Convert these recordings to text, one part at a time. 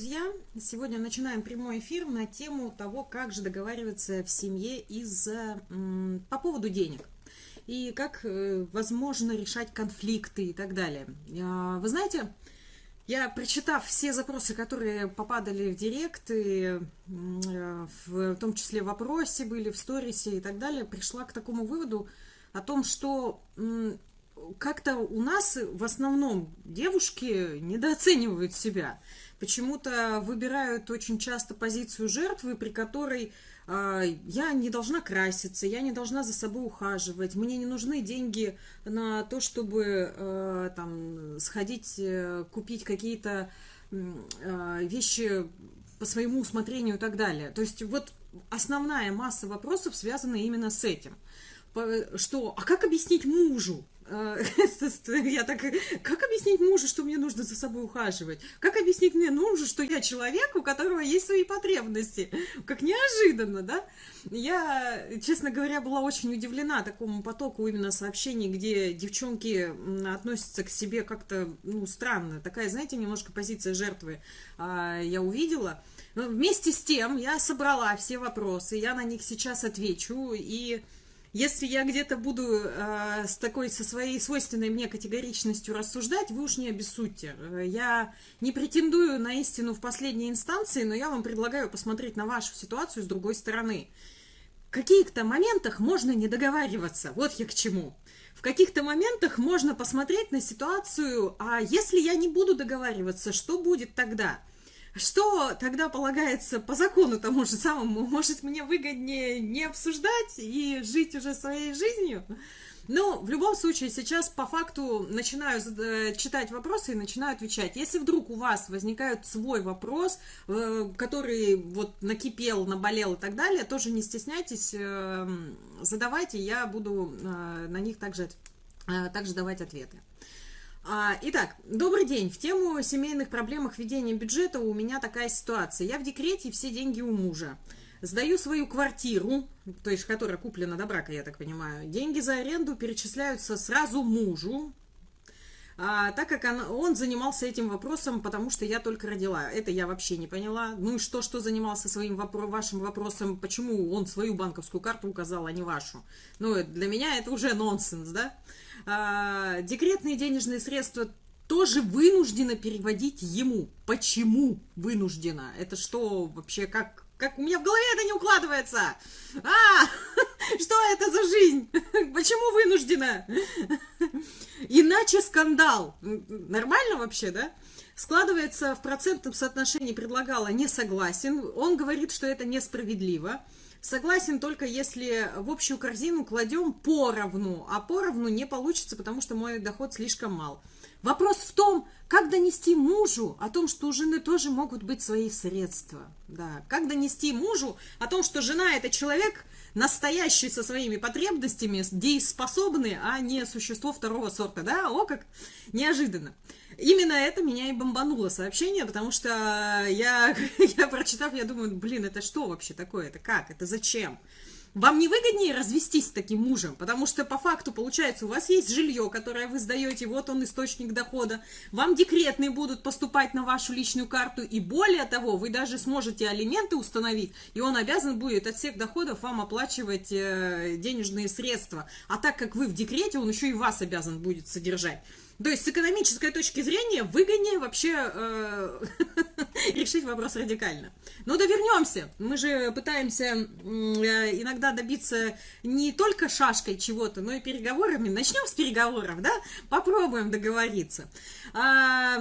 Друзья, сегодня начинаем прямой эфир на тему того, как же договариваться в семье из по поводу денег и как э, возможно решать конфликты и так далее. А, вы знаете, я, прочитав все запросы, которые попадали в директ, и, э, в том числе в вопросе были, в сторисе и так далее, пришла к такому выводу о том, что как-то у нас в основном девушки недооценивают себя почему-то выбирают очень часто позицию жертвы, при которой э, я не должна краситься, я не должна за собой ухаживать, мне не нужны деньги на то, чтобы э, там сходить, э, купить какие-то э, вещи по своему усмотрению и так далее. То есть вот основная масса вопросов связана именно с этим. Что, а как объяснить мужу? А, я так, как объяснить мужу, что мне нужно за собой ухаживать? Как объяснить мне мужу, что я человек, у которого есть свои потребности? Как неожиданно, да? Я, честно говоря, была очень удивлена такому потоку именно сообщений, где девчонки относятся к себе как-то, ну, странно. Такая, знаете, немножко позиция жертвы а, я увидела. Но вместе с тем я собрала все вопросы, я на них сейчас отвечу, и если я где-то буду э, с такой, со своей свойственной мне категоричностью рассуждать, вы уж не обессудьте. Я не претендую на истину в последней инстанции, но я вам предлагаю посмотреть на вашу ситуацию с другой стороны. В каких-то моментах можно не договариваться, вот я к чему. В каких-то моментах можно посмотреть на ситуацию, а если я не буду договариваться, что будет тогда? Что тогда полагается по закону тому же самому? Может, мне выгоднее не обсуждать и жить уже своей жизнью? Ну, в любом случае, сейчас по факту начинаю э, читать вопросы и начинаю отвечать. Если вдруг у вас возникает свой вопрос, э, который вот накипел, наболел и так далее, тоже не стесняйтесь, э, задавайте, я буду на них также, также давать ответы. А, итак, добрый день. В тему семейных проблемах ведения бюджета у меня такая ситуация. Я в декрете, все деньги у мужа. Сдаю свою квартиру, то есть которая куплена до брака, я так понимаю. Деньги за аренду перечисляются сразу мужу, а, так как он, он занимался этим вопросом, потому что я только родила. Это я вообще не поняла. Ну и что, что занимался своим вопро вашим вопросом, почему он свою банковскую карту указал, а не вашу? Ну, для меня это уже нонсенс, да? а, декретные денежные средства тоже вынуждена переводить ему. Почему вынуждена? Это что вообще, как, как у меня в голове это не укладывается? А, что это за жизнь? Почему вынуждена? Иначе скандал. Нормально вообще, да? Складывается в процентном соотношении предлагала не согласен. Он говорит, что это несправедливо. Согласен только если в общую корзину кладем поровну, а поровну не получится, потому что мой доход слишком мал. Вопрос в том, как донести мужу о том, что у жены тоже могут быть свои средства. Да, как донести мужу о том, что жена это человек настоящий со своими потребностями, дееспособный, а не существо второго сорта. Да, о как неожиданно. Именно это меня и бомбануло сообщение, потому что я, я прочитав, я думаю, блин, это что вообще такое? Это как? Это зачем? Вам не выгоднее развестись с таким мужем, потому что по факту получается, у вас есть жилье, которое вы сдаете, вот он источник дохода, вам декретные будут поступать на вашу личную карту, и более того, вы даже сможете алименты установить, и он обязан будет от всех доходов вам оплачивать э, денежные средства. А так как вы в декрете, он еще и вас обязан будет содержать. То есть с экономической точки зрения выгоднее вообще э, решить вопрос радикально. Но да вернемся. Мы же пытаемся э, иногда добиться не только шашкой чего-то, но и переговорами. Начнем с переговоров, да? Попробуем договориться. А,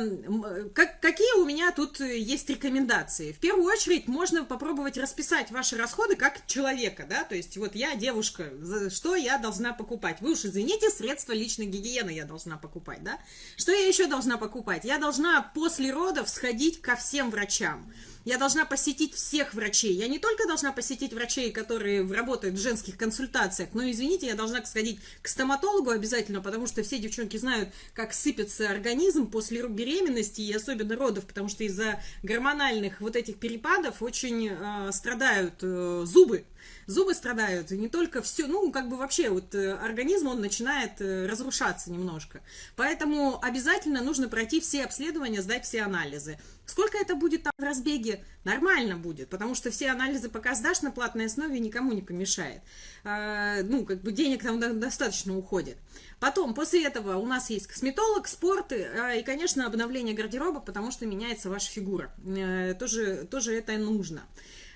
как, какие у меня тут есть рекомендации? В первую очередь можно попробовать расписать ваши расходы как человека, да? То есть вот я девушка, что я должна покупать? Вы уж извините, средства личной гигиены я должна покупать, да? Да? Что я еще должна покупать? Я должна после родов сходить ко всем врачам. Я должна посетить всех врачей. Я не только должна посетить врачей, которые работают в женских консультациях, но, извините, я должна сходить к стоматологу обязательно, потому что все девчонки знают, как сыпется организм после беременности и особенно родов, потому что из-за гормональных вот этих перепадов очень э, страдают э, зубы зубы страдают, и не только все, ну, как бы вообще вот э, организм, он начинает э, разрушаться немножко. Поэтому обязательно нужно пройти все обследования, сдать все анализы. Сколько это будет там в разбеге? Нормально будет, потому что все анализы пока сдашь на платной основе, никому не помешает. А, ну, как бы денег там достаточно уходит. Потом, после этого у нас есть косметолог, спорт а, и, конечно, обновление гардероба, потому что меняется ваша фигура. Э, тоже, тоже это нужно.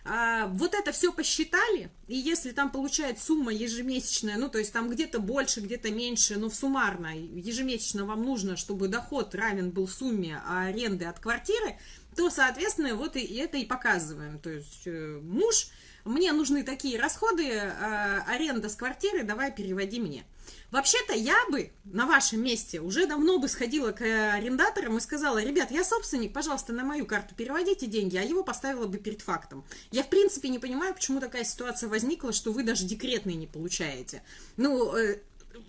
А, вот это все посчитали, и если там получает сумма ежемесячная, ну, то есть там где-то больше, где-то меньше, но в суммарно ежемесячно вам нужно, чтобы доход равен был сумме аренды от квартиры, то, соответственно, вот и это и показываем. То есть э, муж, мне нужны такие расходы, э, аренда с квартиры, давай переводи мне. Вообще-то я бы на вашем месте уже давно бы сходила к арендаторам и сказала, ребят, я собственник, пожалуйста, на мою карту переводите деньги, а его поставила бы перед фактом. Я, в принципе, не понимаю, почему такая ситуация возникла, что вы даже декретные не получаете. Ну, э,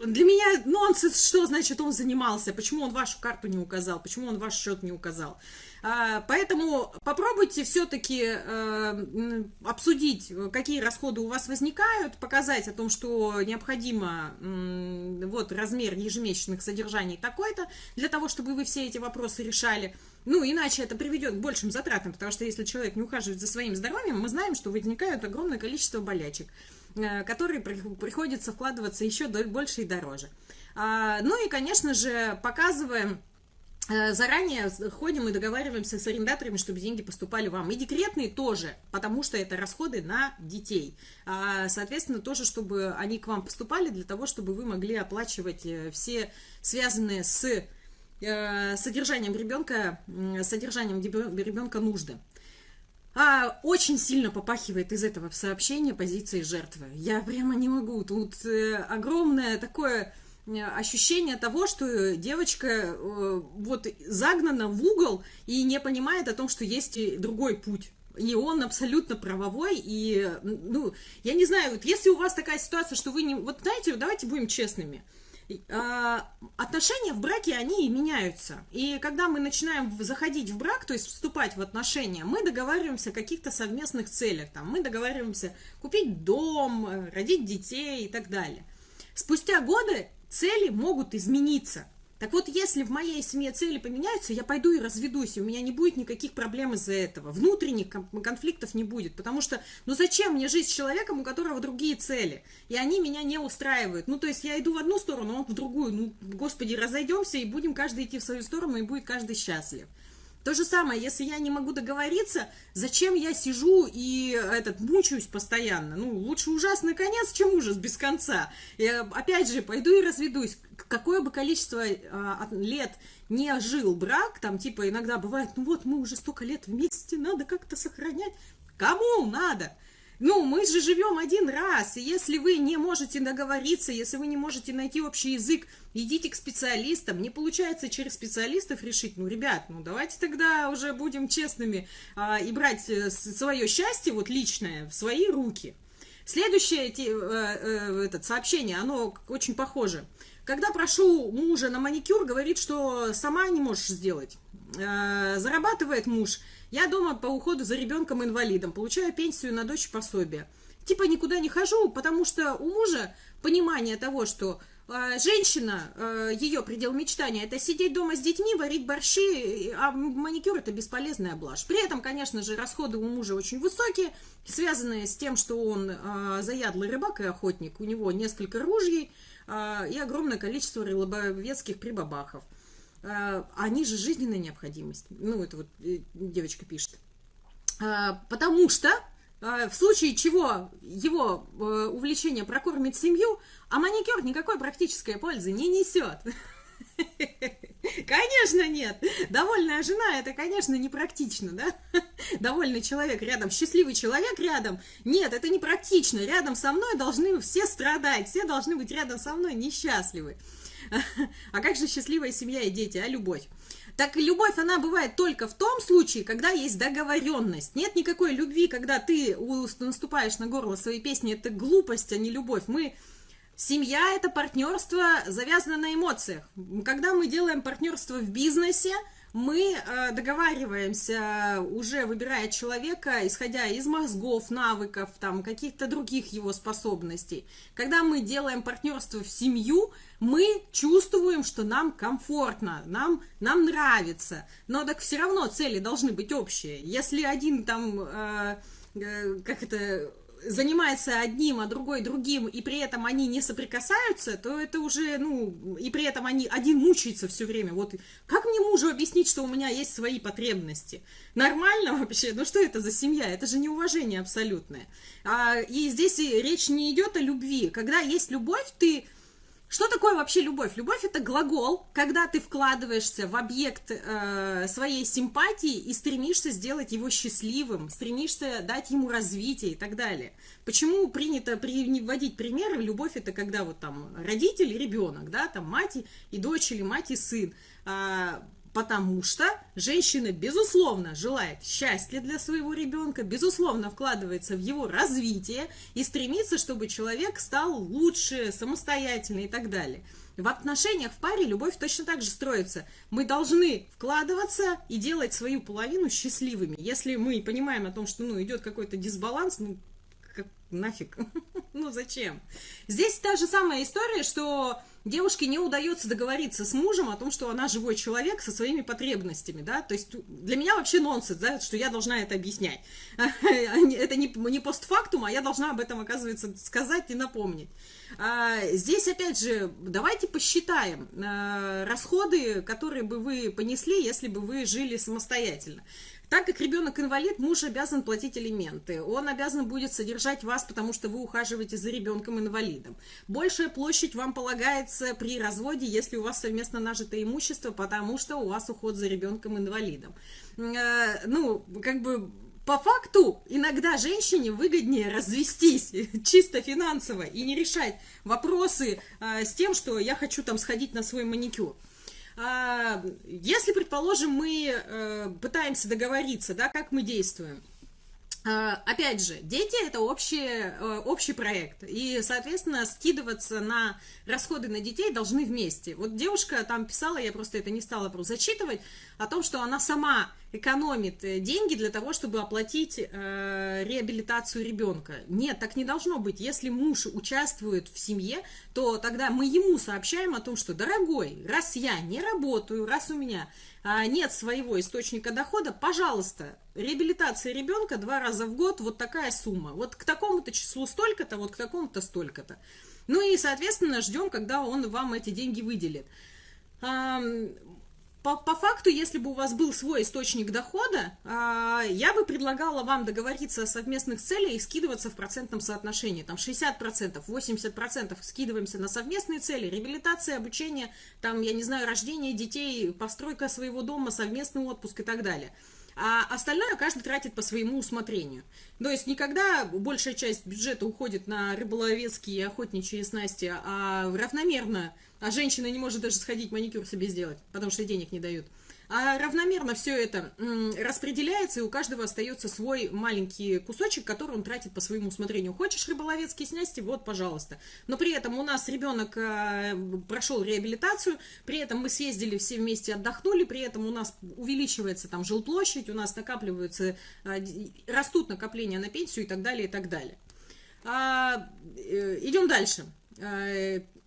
для меня нонсенс, что значит он занимался, почему он вашу карту не указал, почему он ваш счет не указал. А, поэтому попробуйте все-таки э, обсудить, какие расходы у вас возникают, показать о том, что необходимо вот размер ежемесячных содержаний такой-то, для того, чтобы вы все эти вопросы решали. Ну, иначе это приведет к большим затратам, потому что если человек не ухаживает за своим здоровьем, мы знаем, что возникает огромное количество болячек, э, которые приходится вкладываться еще больше и дороже. А, ну и, конечно же, показываем заранее ходим и договариваемся с арендаторами, чтобы деньги поступали вам. И декретные тоже, потому что это расходы на детей. А, соответственно, тоже, чтобы они к вам поступали, для того, чтобы вы могли оплачивать э, все связанные с э, содержанием ребенка, содержанием ребенка нужды. А, очень сильно попахивает из этого сообщения позиции жертвы. Я прямо не могу. Тут огромное такое ощущение того, что девочка э, вот загнана в угол и не понимает о том, что есть другой путь. И он абсолютно правовой, и, ну, я не знаю, вот если у вас такая ситуация, что вы не... Вот знаете, давайте будем честными. А, отношения в браке, они меняются. И когда мы начинаем заходить в брак, то есть вступать в отношения, мы договариваемся о каких-то совместных целях. Там, мы договариваемся купить дом, э, родить детей и так далее. Спустя годы цели могут измениться. Так вот, если в моей семье цели поменяются, я пойду и разведусь, и у меня не будет никаких проблем из-за этого. Внутренних конфликтов не будет, потому что, ну зачем мне жить с человеком, у которого другие цели, и они меня не устраивают. Ну, то есть я иду в одну сторону, он в другую. Ну, господи, разойдемся, и будем каждый идти в свою сторону, и будет каждый счастлив. То же самое, если я не могу договориться, зачем я сижу и этот мучаюсь постоянно? Ну, лучше ужасный конец, чем ужас без конца. Я, опять же, пойду и разведусь. Какое бы количество а, лет не жил брак, там типа иногда бывает, ну вот мы уже столько лет вместе, надо как-то сохранять. Кому надо? Ну, мы же живем один раз, и если вы не можете договориться, если вы не можете найти общий язык, идите к специалистам. Не получается через специалистов решить, ну, ребят, ну, давайте тогда уже будем честными а, и брать э, свое счастье, вот личное, в свои руки. Следующее эти, э, э, этот, сообщение, оно очень похоже. Когда прошу мужа на маникюр, говорит, что сама не можешь сделать. Э, зарабатывает муж – я дома по уходу за ребенком-инвалидом, получаю пенсию на дочь пособие. Типа никуда не хожу, потому что у мужа понимание того, что э, женщина, э, ее предел мечтания, это сидеть дома с детьми, варить борщи, а маникюр это бесполезная блажь. При этом, конечно же, расходы у мужа очень высокие, связанные с тем, что он заядлый рыбак и охотник, у него несколько ружей и огромное количество рыбовецких прибабахов. А, они же жизненная необходимость. Ну, это вот э, девочка пишет. А, потому что в случае чего его э, увлечение прокормит семью, а маникюр никакой практической пользы не несет. Конечно, нет. Довольная жена, это, конечно, непрактично, да? Довольный человек рядом, счастливый человек рядом. Нет, это непрактично. Рядом со мной должны все страдать, все должны быть рядом со мной несчастливы. А как же счастливая семья и дети, а любовь? Так любовь, она бывает только в том случае, когда есть договоренность. Нет никакой любви, когда ты наступаешь на горло своей песни. Это глупость, а не любовь. Мы... Семья – это партнерство, завязано на эмоциях. Когда мы делаем партнерство в бизнесе, мы э, договариваемся, уже выбирая человека, исходя из мозгов, навыков, там, каких-то других его способностей. Когда мы делаем партнерство в семью, мы чувствуем, что нам комфортно, нам, нам нравится, но так все равно цели должны быть общие. Если один там, э, э, как это занимается одним, а другой другим, и при этом они не соприкасаются, то это уже, ну, и при этом они, один мучается все время. Вот как мне мужу объяснить, что у меня есть свои потребности? Нормально вообще? Ну что это за семья? Это же неуважение абсолютное. А, и здесь речь не идет о любви. Когда есть любовь, ты что такое вообще любовь? Любовь это глагол, когда ты вкладываешься в объект э, своей симпатии и стремишься сделать его счастливым, стремишься дать ему развитие и так далее. Почему принято приводить примеры? Любовь это когда вот там родитель и ребенок, да, там мать и дочь или мать и сын. А, потому что женщина, безусловно, желает счастья для своего ребенка, безусловно, вкладывается в его развитие и стремится, чтобы человек стал лучше, самостоятельный и так далее. В отношениях в паре любовь точно так же строится. Мы должны вкладываться и делать свою половину счастливыми. Если мы понимаем о том, что ну, идет какой-то дисбаланс, ну, как, нафиг, ну зачем? Здесь та же самая история, что девушке не удается договориться с мужем о том, что она живой человек со своими потребностями, да, то есть для меня вообще нонсенс, да, что я должна это объяснять. Это не, не постфактум, а я должна об этом, оказывается, сказать и напомнить. А, здесь, опять же, давайте посчитаем а, расходы, которые бы вы понесли, если бы вы жили самостоятельно. Так как ребенок инвалид, муж обязан платить алименты. Он обязан будет содержать вас, потому что вы ухаживаете за ребенком инвалидом. Большая площадь вам полагается при разводе, если у вас совместно нажитое имущество, потому что у вас уход за ребенком инвалидом. Э, ну, как бы по факту иногда женщине выгоднее развестись чисто финансово и не решать вопросы э, с тем, что я хочу там сходить на свой маникюр. А, если, предположим, мы э, пытаемся договориться, да, как мы действуем, Опять же, дети это общий, э, общий проект, и, соответственно, скидываться на расходы на детей должны вместе. Вот девушка там писала, я просто это не стала просто зачитывать, о том, что она сама экономит э, деньги для того, чтобы оплатить э, реабилитацию ребенка. Нет, так не должно быть. Если муж участвует в семье, то тогда мы ему сообщаем о том, что, дорогой, раз я не работаю, раз у меня а, нет своего источника дохода, пожалуйста, реабилитация ребенка два раза в год, вот такая сумма. Вот к такому-то числу столько-то, вот к такому-то столько-то. Ну и, соответственно, ждем, когда он вам эти деньги выделит по, по факту, если бы у вас был свой источник дохода, э, я бы предлагала вам договориться о совместных целях и скидываться в процентном соотношении. Там 60%, 80% скидываемся на совместные цели, реабилитация, обучение, там, я не знаю, рождение детей, постройка своего дома, совместный отпуск и так далее. А остальное каждый тратит по своему усмотрению. То есть никогда большая часть бюджета уходит на рыболовецкие и охотничьи снасти, а равномерно а женщина не может даже сходить маникюр себе сделать, потому что денег не дают. А равномерно все это распределяется, и у каждого остается свой маленький кусочек, который он тратит по своему усмотрению. Хочешь рыболовецкие снасти? Вот, пожалуйста. Но при этом у нас ребенок э, прошел реабилитацию, при этом мы съездили все вместе, отдохнули, при этом у нас увеличивается там жилплощадь, у нас накапливаются, э, растут накопления на пенсию и так далее, и так далее. А, э, идем дальше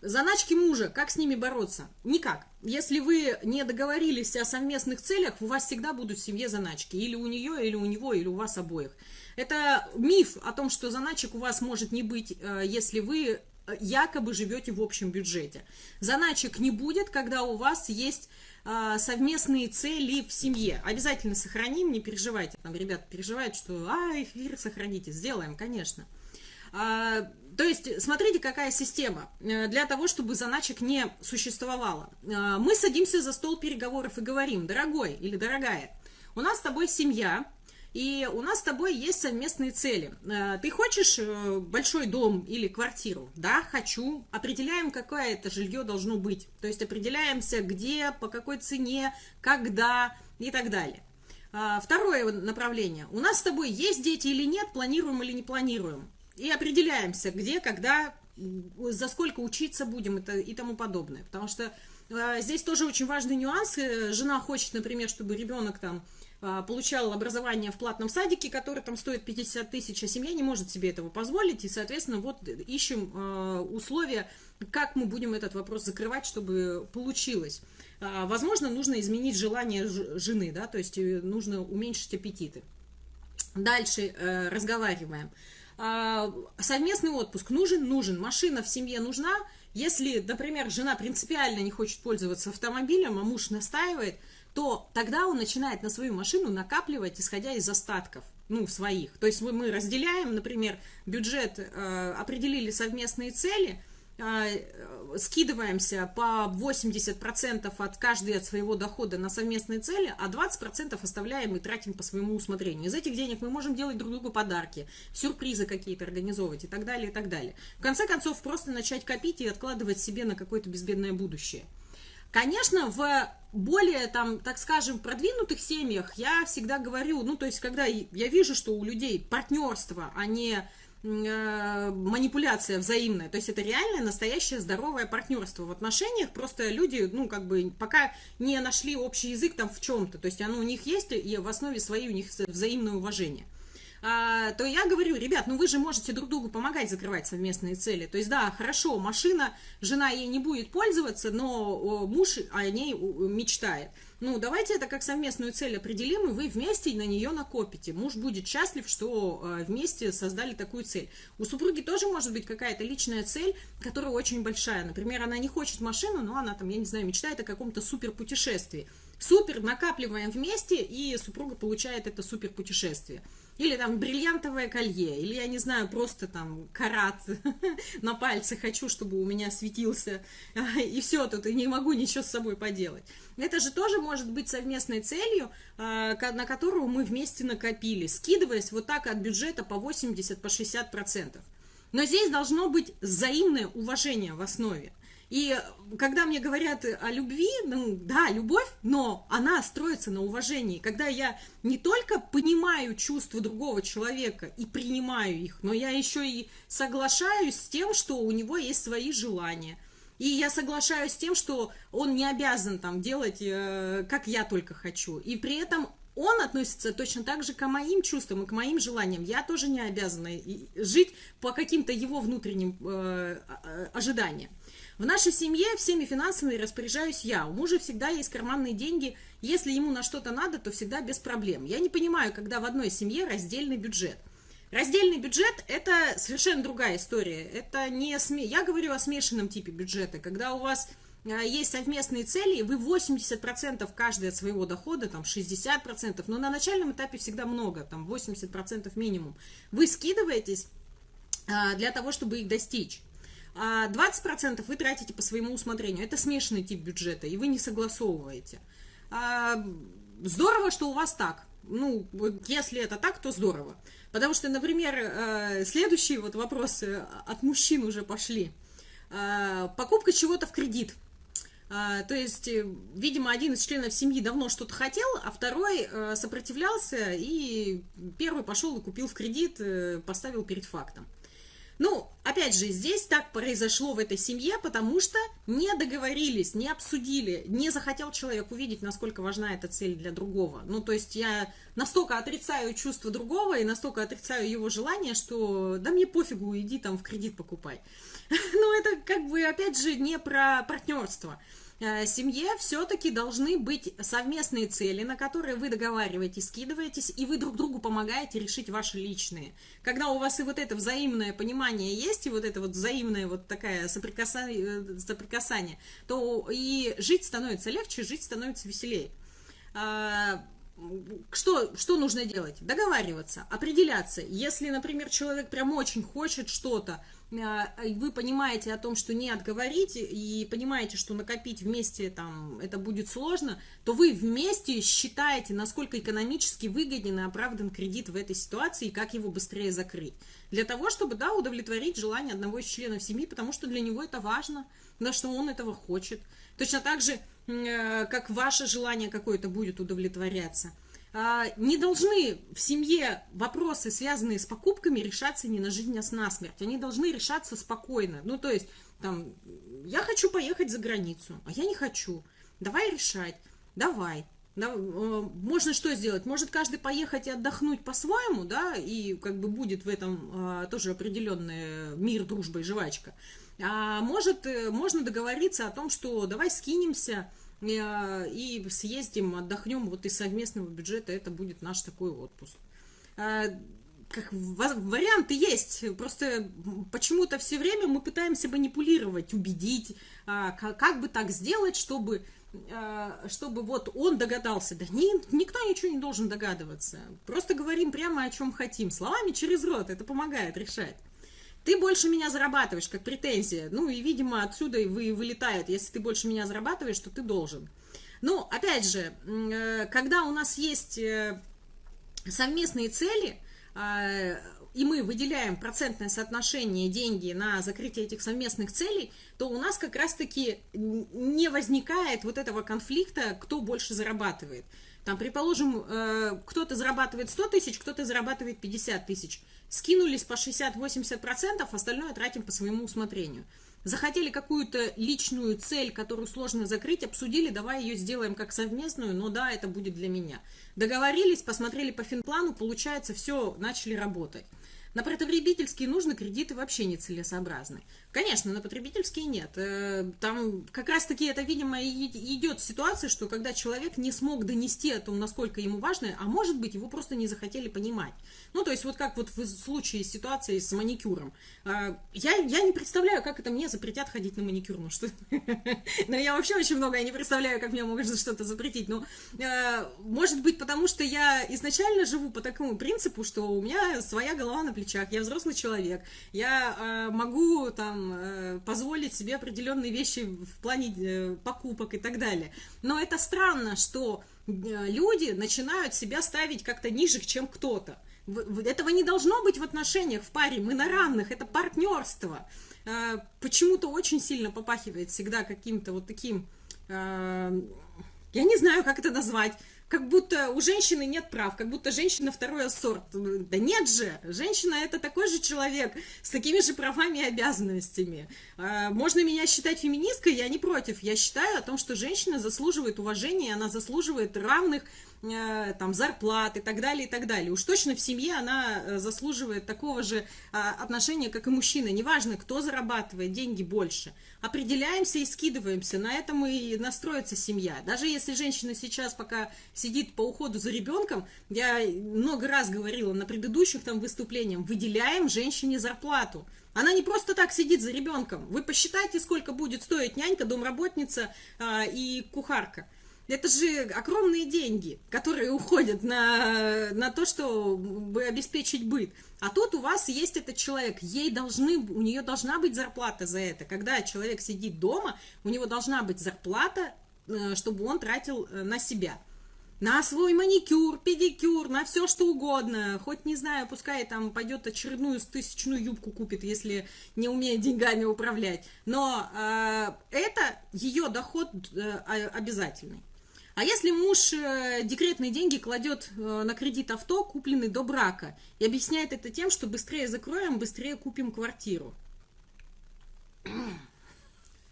Заначки мужа, как с ними бороться? Никак. Если вы не договорились о совместных целях, у вас всегда будут в семье заначки. Или у нее, или у него, или у вас обоих. Это миф о том, что заначек у вас может не быть, э, если вы э, якобы живете в общем бюджете. Заначек не будет, когда у вас есть э, совместные цели в семье. Обязательно сохраним, не переживайте. Там ребята переживают, что а, эфир сохраните. Сделаем, конечно. То есть, смотрите, какая система. Э, для того, чтобы заначек не существовало. Э, мы садимся за стол переговоров и говорим, дорогой или дорогая, у нас с тобой семья, и у нас с тобой есть совместные цели. Э, ты хочешь большой дом или квартиру? Да, хочу. Определяем, какое это жилье должно быть. То есть определяемся, где, по какой цене, когда и так далее. Второе направление. У нас с тобой есть дети или нет, планируем или не планируем и определяемся, где, когда, за сколько учиться будем и тому подобное. Потому что а, здесь тоже очень важный нюанс. Э, жена хочет, например, чтобы ребенок там а, получал образование в платном садике, который там стоит 50 тысяч, а семья не может себе этого позволить, и, соответственно, вот ищем а, условия, как мы будем этот вопрос закрывать, чтобы получилось. Возможно, нужно изменить желание жены, да, то есть э, нужно уменьшить аппетиты. Дальше э, разговариваем. Совместный отпуск нужен? Нужен. Машина в семье нужна? Если, например, жена принципиально не хочет пользоваться автомобилем, а муж настаивает, то тогда он начинает на свою машину накапливать, исходя из остатков, ну, своих. То есть мы разделяем, например, бюджет, э, определили совместные цели – а, скидываемся по 80% от каждой от своего дохода на совместные цели, а 20% оставляем и тратим по своему усмотрению. Из этих денег мы можем делать друг другу подарки, сюрпризы какие-то организовывать и так далее, и так далее. В конце концов, просто начать копить и откладывать себе на какое-то безбедное будущее. Конечно, в более, там, так скажем, продвинутых семьях я всегда говорю, ну, то есть, когда я вижу, что у людей партнерство, а не Э, манипуляция взаимная. То есть это реальное, настоящее, здоровое партнерство в отношениях. Просто люди, ну, как бы, пока не нашли общий язык там в чем-то. То есть оно у них есть, и в основе своей у них взаимное уважение. А, то я говорю, ребят, ну вы же можете друг другу помогать закрывать совместные цели. То есть, да, хорошо, машина, жена ей не будет пользоваться, но муж о ней мечтает. Ну, давайте это как совместную цель определим, и вы вместе на нее накопите. Муж будет счастлив, что э, вместе создали такую цель. У супруги тоже может быть какая-то личная цель, которая очень большая. Например, она не хочет машину, но она там, я не знаю, мечтает о каком-то супер путешествии. Супер, накапливаем вместе, и супруга получает это супер путешествие. Или там бриллиантовое колье, или, я не знаю, просто там карат на пальце хочу, чтобы у меня светился, и все, тут и не могу ничего с собой поделать. Это же тоже может быть совместной целью, а, на которую мы вместе накопили, скидываясь вот так от бюджета по 80, по 60 процентов. Но здесь должно быть взаимное уважение в основе. И когда мне говорят о любви, ну да, любовь, но она строится на уважении. Когда я не только понимаю чувства другого человека и принимаю их, но я еще и соглашаюсь с тем, что у него есть свои желания. И я соглашаюсь с тем, что он не обязан там делать, э, как я только хочу. И при этом он относится точно так же к моим чувствам и к моим желаниям. Я тоже не обязана жить по каким-то его внутренним э, ожиданиям. В нашей семье всеми финансами распоряжаюсь я. У мужа всегда есть карманные деньги. Если ему на что-то надо, то всегда без проблем. Я не понимаю, когда в одной семье раздельный бюджет. Раздельный бюджет – это совершенно другая история. Это не сме... Я говорю о смешанном типе бюджета, когда у вас а, есть совместные цели, вы 80% каждый от своего дохода, там 60%, но на начальном этапе всегда много, там 80% минимум. Вы скидываетесь а, для того, чтобы их достичь а 20% вы тратите по своему усмотрению. Это смешанный тип бюджета, и вы не согласовываете. А, здорово, что у вас так. Ну, если это так, то здорово. Потому что, например, э, следующие вот вопросы от мужчин уже пошли. А, покупка чего-то в кредит. А, то есть, э, видимо, один из членов семьи давно что-то хотел, а второй э, сопротивлялся, и первый пошел и купил в кредит, поставил перед фактом. Ну, опять же, здесь так произошло в этой семье, потому что не договорились, не обсудили, не захотел человек увидеть, насколько важна эта цель для другого. Ну, то есть я настолько отрицаю чувство другого и настолько отрицаю его желание, что да мне пофигу, иди там в кредит покупай. Ну, это как бы, опять же, не про партнерство. Э, семье все-таки должны быть совместные цели, на которые вы договариваетесь, скидываетесь, и вы друг другу помогаете решить ваши личные. Когда у вас и вот это взаимное понимание есть, и вот это вот взаимное вот такое соприкасание, э, соприкасание то и жить становится легче, жить становится веселее. А, что, что нужно делать? Договариваться, определяться. Если, например, человек прям очень хочет что-то, вы понимаете о том, что не отговорить, и понимаете, что накопить вместе там это будет сложно, то вы вместе считаете, насколько экономически выгоден и оправдан кредит в этой ситуации, и как его быстрее закрыть. Для того, чтобы, да, удовлетворить желание одного из членов семьи, потому что для него это важно, потому что он этого хочет. Точно так же, э, как ваше желание какое-то будет удовлетворяться – не должны в семье вопросы, связанные с покупками, решаться не на жизнь, а с насмерть. Они должны решаться спокойно. Ну, то есть, Там, я хочу поехать за границу, а я не хочу. Давай решать. Давай. Да, э, можно что сделать? Может каждый поехать и отдохнуть по-своему, да, и как бы будет в этом а, тоже определенный мир, дружба и жвачка. А может, э, можно договориться о том, что давай скинемся и съездим, отдохнем, вот из совместного бюджета это будет наш такой отпуск. А, как варианты есть, просто почему-то все время мы пытаемся манипулировать, убедить, а, как бы так сделать, чтобы чтобы вот он догадался. Да ни, никто ничего не должен догадываться. Просто говорим прямо о чем хотим. Словами через рот. Это помогает решать. Ты больше меня зарабатываешь, как претензия. Ну и, видимо, отсюда и вы вылетает. Если ты больше меня зарабатываешь, то ты должен. Ну, опять же, э, когда у нас есть э, совместные цели, а, и мы выделяем процентное соотношение деньги на закрытие этих совместных целей, то у нас как раз-таки не возникает вот этого конфликта, кто больше зарабатывает. Там, предположим, э, кто-то зарабатывает 100 тысяч, кто-то зарабатывает 50 тысяч. Скинулись по 60-80%, остальное тратим по своему усмотрению. Захотели какую-то личную цель, которую сложно закрыть, обсудили, давай ее сделаем как совместную, но да, это будет для меня. Договорились, посмотрели по финплану, получается, все, начали работать. На потребительские нужны кредиты вообще нецелесообразны. Конечно, на потребительские нет. Э, там как раз-таки это, видимо, идет ситуация, что когда человек не смог донести о том, насколько ему важно, а может быть, его просто не захотели понимать. Ну, то есть вот как вот в случае ситуации с маникюром. А, я, я не представляю, как это мне запретят ходить на маникюр. Ну, что... Но я вообще очень много, я не представляю, как мне могут что-то запретить. Но, э, может быть, потому что я изначально живу по такому принципу, что у меня своя голова на плечах, я взрослый человек, я э, могу там э, позволить себе определенные вещи в плане покупок и так далее. Но это странно, что люди начинают себя ставить как-то ниже, чем кто-то. Этого не должно быть в отношениях в паре, мы на равных, это партнерство. Почему-то очень сильно попахивает всегда каким-то вот таким, я не знаю, как это назвать, как будто у женщины нет прав, как будто женщина второй сорт. Да нет же, женщина это такой же человек с такими же правами и обязанностями. А, можно меня считать феминисткой, я не против. Я считаю о том, что женщина заслуживает уважения, она заслуживает равных там, зарплат и так далее, и так далее. Уж точно в семье она э, заслуживает такого же а, отношения, как и мужчина. Неважно, кто зарабатывает деньги больше. Определяемся и скидываемся. На этом и настроится семья. Даже если женщина сейчас пока сидит по уходу за ребенком, я много раз говорила на предыдущих там выступлениях, выделяем женщине зарплату. Она не просто так сидит за ребенком. Вы посчитайте, сколько будет стоить нянька, домработница а, и кухарка. Это же огромные деньги, которые уходят на, на то, чтобы обеспечить быт. А тут у вас есть этот человек, ей должны, у нее должна быть зарплата за это. Когда человек сидит дома, у него должна быть зарплата, э, чтобы он тратил э, на себя. На свой маникюр, педикюр, на все что угодно. Хоть, не знаю, пускай там пойдет очередную тысячную юбку купит, если не умеет деньгами управлять. Но э, это ее доход э, обязательный. А если муж э, декретные деньги кладет э, на кредит авто, купленный до брака, и объясняет это тем, что быстрее закроем, быстрее купим квартиру.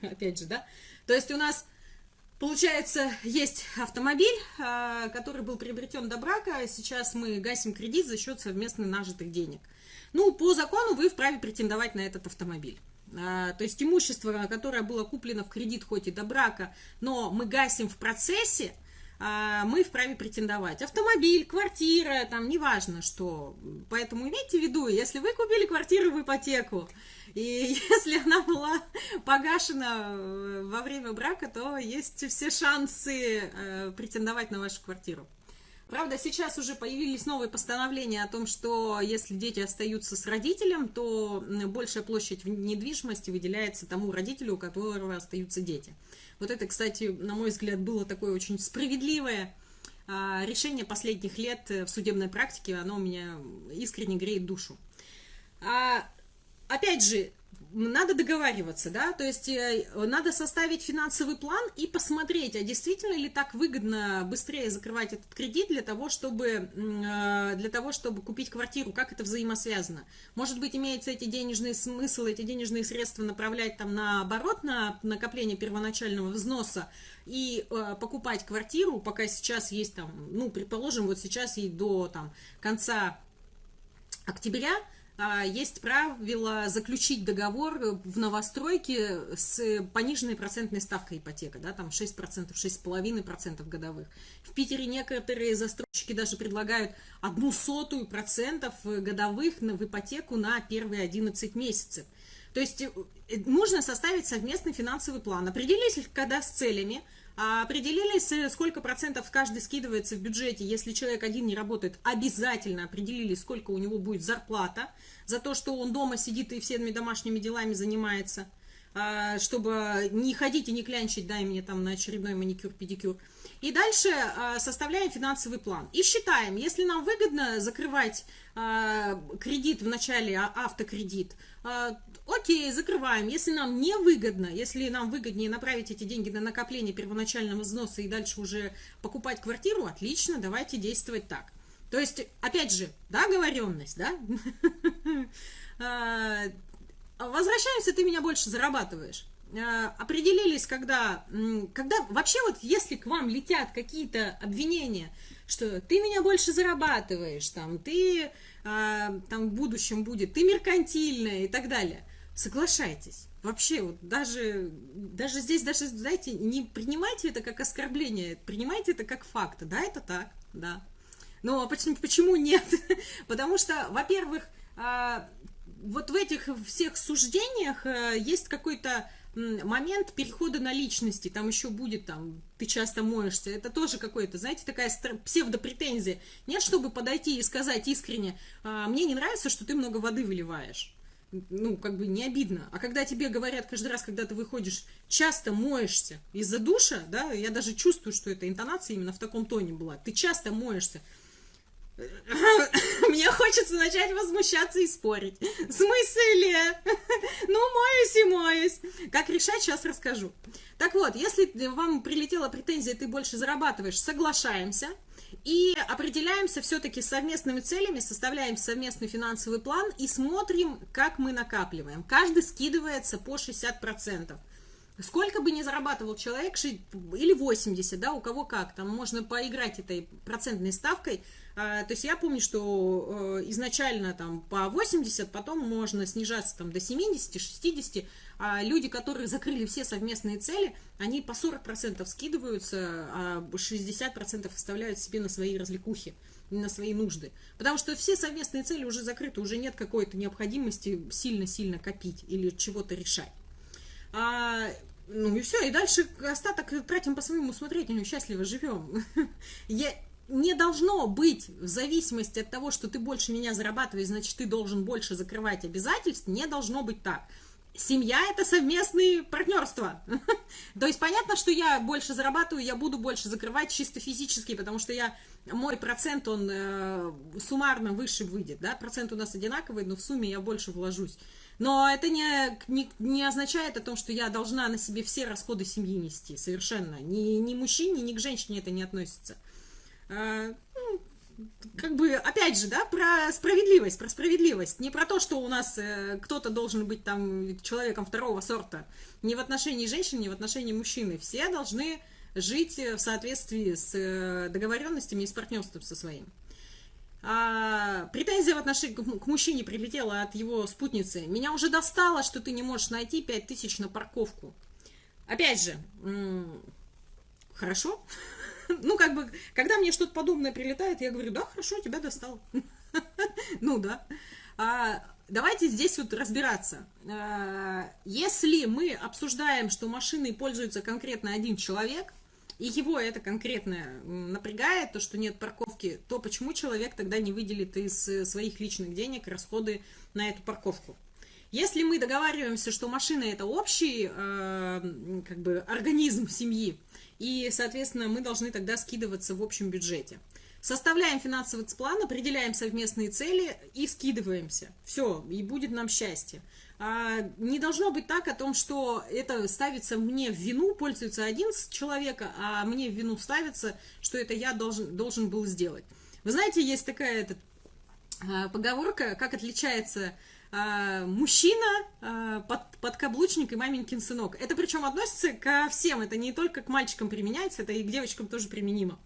Опять же, да? То есть у нас, получается, есть автомобиль, э, который был приобретен до брака, сейчас мы гасим кредит за счет совместно нажитых денег. Ну, по закону вы вправе претендовать на этот автомобиль. А, то есть имущество, которое было куплено в кредит хоть и до брака, но мы гасим в процессе, а, мы вправе претендовать. Автомобиль, квартира, там неважно что. Поэтому имейте в виду, если вы купили квартиру в ипотеку, и если она была погашена э, во время брака, то есть все шансы э, претендовать на вашу квартиру. Правда, сейчас уже появились новые постановления о том, что если дети остаются с родителем, то большая площадь недвижимости выделяется тому родителю, у которого остаются дети. Вот это, кстати, на мой взгляд, было такое очень справедливое а, решение последних лет в судебной практике. Оно у меня искренне греет душу. А, опять же, надо договариваться, да, то есть э, надо составить финансовый план и посмотреть, а действительно ли так выгодно быстрее закрывать этот кредит для того, чтобы, э, для того, чтобы купить квартиру, как это взаимосвязано. Может быть, имеется эти денежные смыслы, эти денежные средства направлять там наоборот на накопление первоначального взноса и э, покупать квартиру, пока сейчас есть там, ну, предположим, вот сейчас ей до там конца октября, есть правило заключить договор в новостройке с пониженной процентной ставкой ипотека, да, там 6%, 6,5% годовых. В Питере некоторые застройщики даже предлагают одну сотую процентов годовых в ипотеку на первые 11 месяцев. То есть э, нужно составить совместный финансовый план, определились когда с целями, а определились, э, сколько процентов каждый скидывается в бюджете, если человек один не работает, обязательно определили, сколько у него будет зарплата за то, что он дома сидит и всеми домашними делами занимается, а, чтобы не ходить и не клянчить, дай мне там на очередной маникюр, педикюр. И дальше а, составляем финансовый план. И считаем, если нам выгодно закрывать а, кредит в начале, автокредит, Окей, закрываем. Если нам не выгодно, если нам выгоднее направить эти деньги на накопление первоначального взноса и дальше уже покупать квартиру, отлично, давайте действовать так. То есть, опять же, договоренность, да? А, возвращаемся, ты меня больше зарабатываешь. А, определились, когда, когда вообще вот если к вам летят какие-то обвинения, что ты меня больше зарабатываешь, там, ты а, там в будущем будет, ты меркантильная и так далее – соглашайтесь. Вообще, вот даже, даже здесь, даже, знаете, не принимайте это как оскорбление, принимайте это как факт. Да, это так, да. Но почему, почему нет? Потому что, во-первых, а, вот в этих всех суждениях э, есть какой-то момент перехода на личности, там еще будет, там, ты часто моешься, это тоже какой-то, знаете, такая псевдопретензия. Нет, чтобы подойти и сказать искренне, «А, мне не нравится, что ты много воды выливаешь ну, как бы не обидно. А когда тебе говорят каждый раз, когда ты выходишь, часто моешься из-за душа, да, я даже чувствую, что эта интонация именно в таком тоне была, ты часто моешься, мне хочется начать возмущаться и спорить. В смысле? Ну, моюсь и моюсь. Как решать, сейчас расскажу. Так вот, если вам прилетела претензия, ты больше зарабатываешь, соглашаемся – и определяемся все-таки совместными целями, составляем совместный финансовый план и смотрим, как мы накапливаем. Каждый скидывается по 60%. Сколько бы ни зарабатывал человек, или 80, да, у кого как, там можно поиграть этой процентной ставкой, то есть я помню, что э, изначально там по 80, потом можно снижаться там до 70, 60. А люди, которые закрыли все совместные цели, они по 40% скидываются, а 60% оставляют себе на свои развлекухи, на свои нужды. Потому что все совместные цели уже закрыты, уже нет какой-то необходимости сильно-сильно копить или чего-то решать. А, ну и все, и дальше остаток тратим по своему усмотрению, счастливо живем. Я, не должно быть в зависимости от того, что ты больше меня зарабатываешь, значит, ты должен больше закрывать обязательств, не должно быть так. Семья – это совместные партнерства. То есть понятно, что я больше зарабатываю, я буду больше закрывать чисто физически, потому что я, мой процент, он э, суммарно выше выйдет. Да? Процент у нас одинаковый, но в сумме я больше вложусь. Но это не, не, не означает о том, что я должна на себе все расходы семьи нести. Совершенно. Ни, ни мужчине, ни к женщине это не относится. А, ну, как бы, опять же, да, про справедливость, про справедливость. Не про то, что у нас э, кто-то должен быть там человеком второго сорта. Не в отношении женщин, не в отношении мужчины. Все должны жить в соответствии с э, договоренностями и с партнерством со своим. А, претензия в отношении к мужчине прилетела от его спутницы. Меня уже достало, что ты не можешь найти 5000 на парковку. Опять же, хорошо, ну, как бы, когда мне что-то подобное прилетает, я говорю, да, хорошо, тебя достал. Ну, да. А, давайте здесь вот разбираться. А, если мы обсуждаем, что машиной пользуется конкретно один человек, и его это конкретно напрягает, то, что нет парковки, то почему человек тогда не выделит из э, своих личных денег расходы на эту парковку? Если мы договариваемся, что машина это общий э, как бы организм семьи, и, соответственно, мы должны тогда скидываться в общем бюджете. Составляем финансовый план, определяем совместные цели и скидываемся. Все, и будет нам счастье. А, не должно быть так о том, что это ставится мне в вину, пользуется один человек, а мне в вину ставится, что это я должен, должен был сделать. Вы знаете, есть такая этот, а, поговорка, как отличается мужчина, под, подкаблучник и маменькин сынок. Это причем относится ко всем, это не только к мальчикам применяется, это и к девочкам тоже применимо.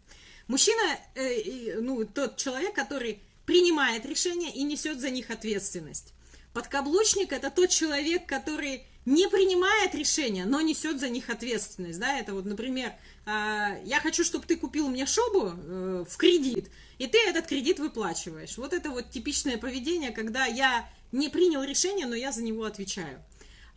Мужчина, э, ну, тот человек, который принимает решения и несет за них ответственность. Подкаблучник – это тот человек, который не принимает решения, но несет за них ответственность. Да? Это вот, например, я хочу, чтобы ты купил мне шубу э, в кредит, и ты этот кредит выплачиваешь. Вот это вот типичное поведение, когда я не принял решение, но я за него отвечаю.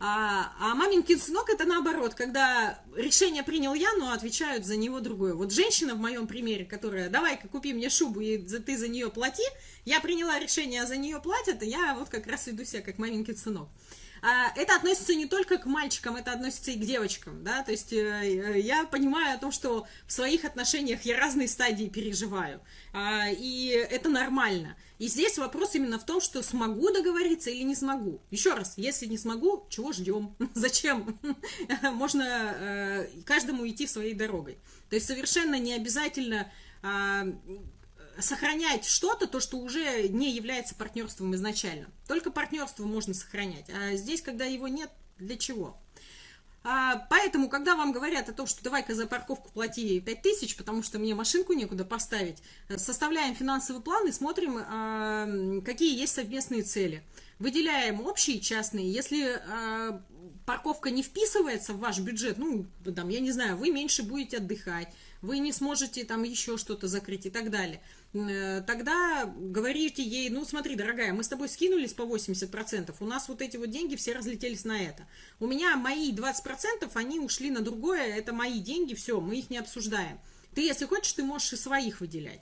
А, а маменькин сынок это наоборот, когда решение принял я, но отвечают за него другое. Вот женщина в моем примере, которая, давай-ка купи мне шубу, и ты за нее плати, я приняла решение, а за нее платят, и я вот как раз веду себя как маменькин сынок. А, это относится не только к мальчикам, это относится и к девочкам, да, то есть э, я понимаю о том, что в своих отношениях я разные стадии переживаю, а, и это нормально. И здесь вопрос именно в том, что смогу договориться или не смогу. Еще раз, если не смогу, чего ждем? Зачем? Можно э, каждому идти своей дорогой. То есть совершенно не обязательно а, сохранять что-то, то, что уже не является партнерством изначально. Только партнерство можно сохранять. А здесь, когда его нет, для чего? А, поэтому, когда вам говорят о том, что давай-ка за парковку плати 5 тысяч, потому что мне машинку некуда поставить, э, составляем финансовый план и смотрим, а, какие есть совместные цели. Выделяем общие и частные. Если а, парковка не вписывается в ваш бюджет, ну, там, я не знаю, вы меньше будете отдыхать, вы не сможете там еще что-то закрыть и так далее – тогда говорите ей, ну смотри, дорогая, мы с тобой скинулись по 80%, у нас вот эти вот деньги все разлетелись на это. У меня мои 20%, они ушли на другое, это мои деньги, все, мы их не обсуждаем. Ты, если хочешь, ты можешь и своих выделять.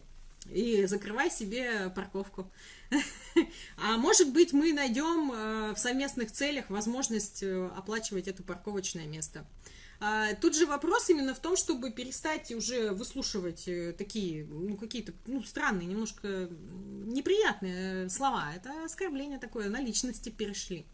И закрывай себе парковку. А может быть, мы найдем э, в совместных целях возможность э, оплачивать это парковочное место. А, тут же вопрос именно в том, чтобы перестать уже выслушивать э, такие, ну, какие-то, ну, странные, немножко неприятные слова. Это оскорбление такое, на личности перешли.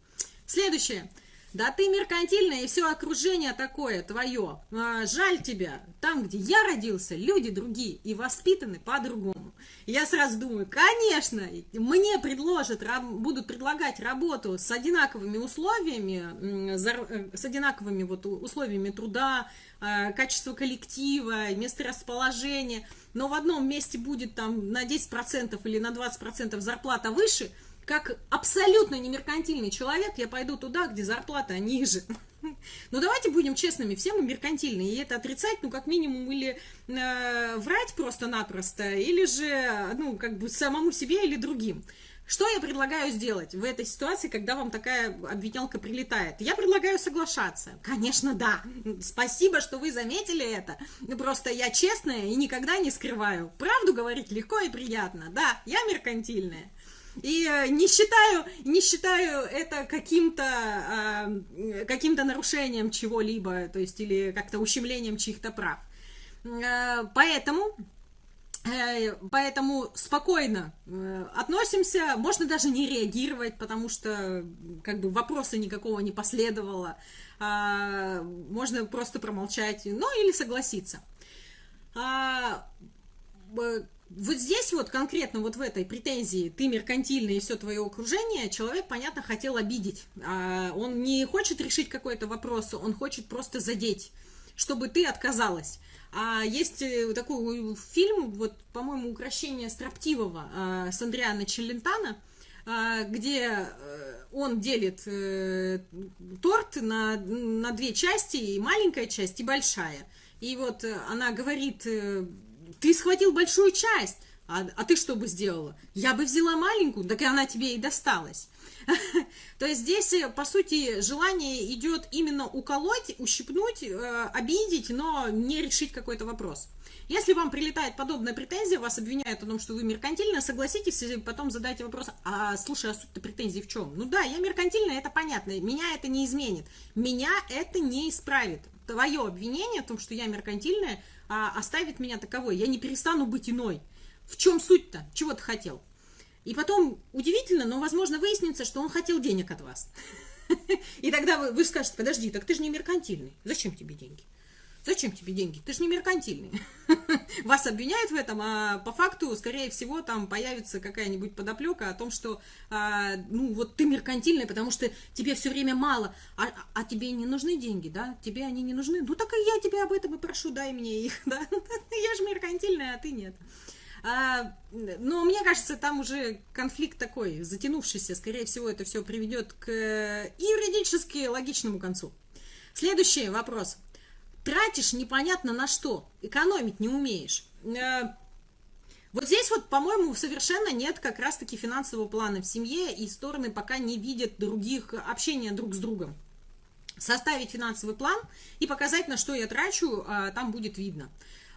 Следующее. Да ты меркантильная, и все окружение такое твое. А, жаль тебя. Там, где я родился, люди другие и воспитаны по-другому. Я сразу думаю, конечно, мне предложат, будут предлагать работу с одинаковыми условиями, э, с одинаковыми вот условиями труда, а, качество коллектива, место расположения, но в одном месте будет там на 10% или на 20% зарплата выше – как абсолютно не меркантильный человек, я пойду туда, где зарплата ниже. Но давайте будем честными, все мы меркантильные, и это отрицать, ну, как минимум, или э, врать просто-напросто, или же, ну, как бы самому себе или другим. Что я предлагаю сделать в этой ситуации, когда вам такая обвинялка прилетает? Я предлагаю соглашаться. Конечно, да. Спасибо, что вы заметили это. Просто я честная и никогда не скрываю. Правду говорить легко и приятно. Да, я меркантильная. И э, не считаю, не считаю это каким-то э, каким-то нарушением чего-либо, то есть или как-то ущемлением чьих-то прав. Э, поэтому Поэтому спокойно относимся, можно даже не реагировать, потому что как бы вопроса никакого не последовало, а, можно просто промолчать, ну или согласиться. Вот здесь вот конкретно вот в этой претензии ты меркантильный и все твое окружение, человек, понятно, хотел обидеть. А он не хочет решить какой-то вопрос, он хочет просто задеть, чтобы ты отказалась. А есть э, такой фильм, вот, по-моему, «Укращение строптивого» а, с Андриана Челентана, а, где э, он делит э, торт на, на две части, и маленькая часть, и большая. И вот она говорит ты схватил большую часть, а, а ты что бы сделала? Я бы взяла маленькую, так и она тебе и досталась. То есть здесь, э, по сути, желание идет именно уколоть, ущипнуть, э, обидеть, но не решить какой-то вопрос. Если вам прилетает подобная претензия, вас обвиняют о том, что вы меркантильно, согласитесь и потом задайте вопрос, а слушай, а суть-то претензий в чем? Ну да, я меркантильная, это понятно, меня это не изменит, меня это не исправит. Твое обвинение о том, что я меркантильная, а, оставит меня таковой. Я не перестану быть иной. В чем суть-то? Чего ты хотел? И потом, удивительно, но, возможно, выяснится, что он хотел денег от вас. И тогда вы, вы скажете, подожди, так ты же не меркантильный. Зачем тебе деньги? Зачем тебе деньги? Ты же не меркантильный. Вас обвиняют в этом, а по факту, скорее всего, там появится какая-нибудь подоплека о том, что, а, ну, вот ты меркантильный, потому что тебе все время мало, а, а тебе не нужны деньги, да? Тебе они не нужны. Ну, так и я тебя об этом и прошу, дай мне их, да? Я же меркантильная, а ты нет. А, но мне кажется, там уже конфликт такой, затянувшийся. Скорее всего, это все приведет к юридически логичному концу. Следующий вопрос тратишь непонятно на что, экономить не умеешь. Э, вот здесь вот, по-моему, совершенно нет как раз-таки финансового плана в семье, и стороны пока не видят других общения друг с другом. Составить финансовый план и показать, на что я трачу, а, там будет видно.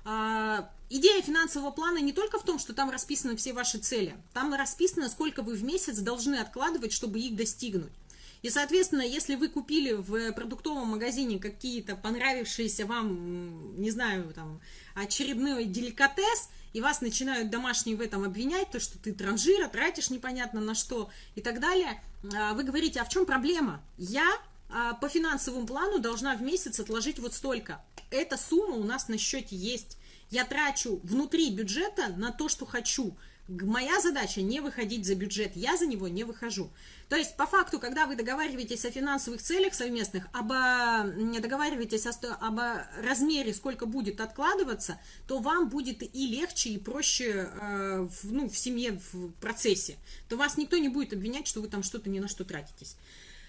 А, идея финансового плана не только в том, что там расписаны все ваши цели, там расписано, сколько вы в месяц должны откладывать, чтобы их достигнуть. И, соответственно, если вы купили в продуктовом магазине какие-то понравившиеся вам, не знаю, там, очередной деликатес, и вас начинают домашние в этом обвинять, то, что ты транжира, тратишь непонятно на что и так далее, а, вы говорите, а в чем проблема? Я а, по финансовому плану должна в месяц отложить вот столько. Эта сумма у нас на счете есть. Я трачу внутри бюджета на то, что хочу. Моя задача не выходить за бюджет, я за него не выхожу. То есть, по факту, когда вы договариваетесь о финансовых целях совместных, об, договариваетесь о, об размере, сколько будет откладываться, то вам будет и легче, и проще э, в, ну, в семье, в процессе. То вас никто не будет обвинять, что вы там что-то ни на что тратитесь.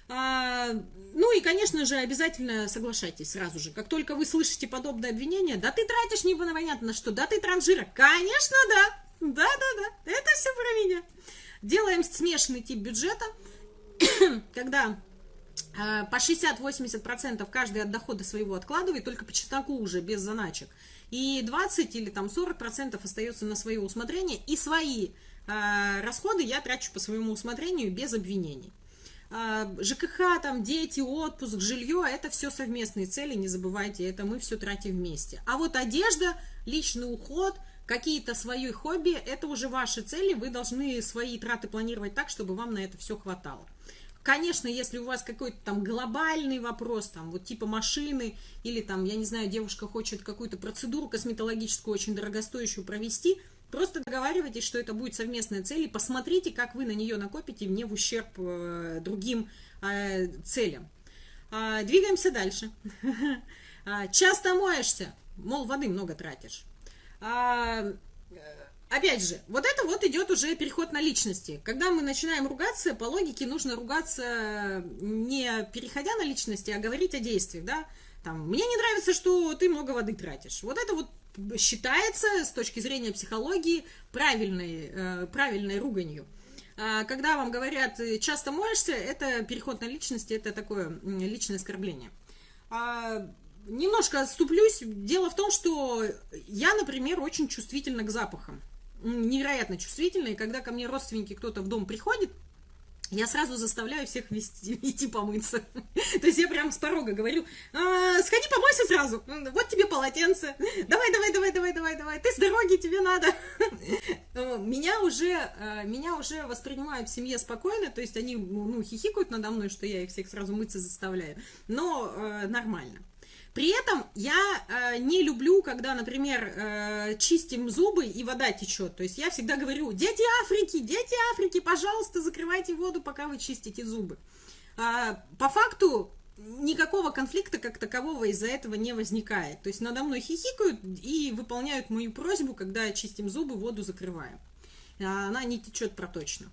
А, ну и, конечно же, обязательно соглашайтесь сразу же. Как только вы слышите подобное обвинение, да ты тратишь непонятно на что, да ты транжира. Конечно, да. Да-да-да, это все про меня. Делаем смешанный тип бюджета, когда э, по 60-80% каждый от дохода своего откладывает, только по чесноку уже, без заначек. И 20 или там 40% остается на свое усмотрение, и свои э, расходы я трачу по своему усмотрению без обвинений. Э, ЖКХ, там, дети, отпуск, жилье, это все совместные цели, не забывайте, это мы все тратим вместе. А вот одежда, личный уход – какие-то свои хобби, это уже ваши цели, вы должны свои траты планировать так, чтобы вам на это все хватало. Конечно, если у вас какой-то там глобальный вопрос, там вот типа машины, или там, я не знаю, девушка хочет какую-то процедуру косметологическую очень дорогостоящую провести, просто договаривайтесь, что это будет совместная цель, и посмотрите, как вы на нее накопите не в ущерб э, другим э, целям. Э, двигаемся дальше. А, часто моешься, мол, воды много тратишь. А, опять же, вот это вот идет уже переход на личности. Когда мы начинаем ругаться, по логике нужно ругаться не переходя на личности, а говорить о действиях, да. Там, мне не нравится, что ты много воды тратишь. Вот это вот считается с точки зрения психологии правильной, э, правильной руганью. А когда вам говорят «часто моешься», это переход на личности, это такое личное оскорбление. А немножко отступлюсь. Дело в том, что я, например, очень чувствительна к запахам. Невероятно чувствительна. И когда ко мне родственники кто-то в дом приходит, я сразу заставляю всех вести, идти помыться. То есть я прям с порога говорю, а, сходи помойся сразу, вот тебе полотенце, давай, давай, давай, давай, давай, давай, ты с дороги, тебе надо. Меня уже, э, меня уже воспринимают в семье спокойно, то есть они ну, хихикают надо мной, что я их всех сразу мыться заставляю, но э, нормально. При этом я э, не люблю, когда, например, э, чистим зубы и вода течет. То есть я всегда говорю, дети Африки, дети Африки, пожалуйста, закрывайте воду, пока вы чистите зубы. Э, по факту никакого конфликта как такового из-за этого не возникает. То есть надо мной хихикают и выполняют мою просьбу, когда чистим зубы, воду закрываем. Она не течет проточно.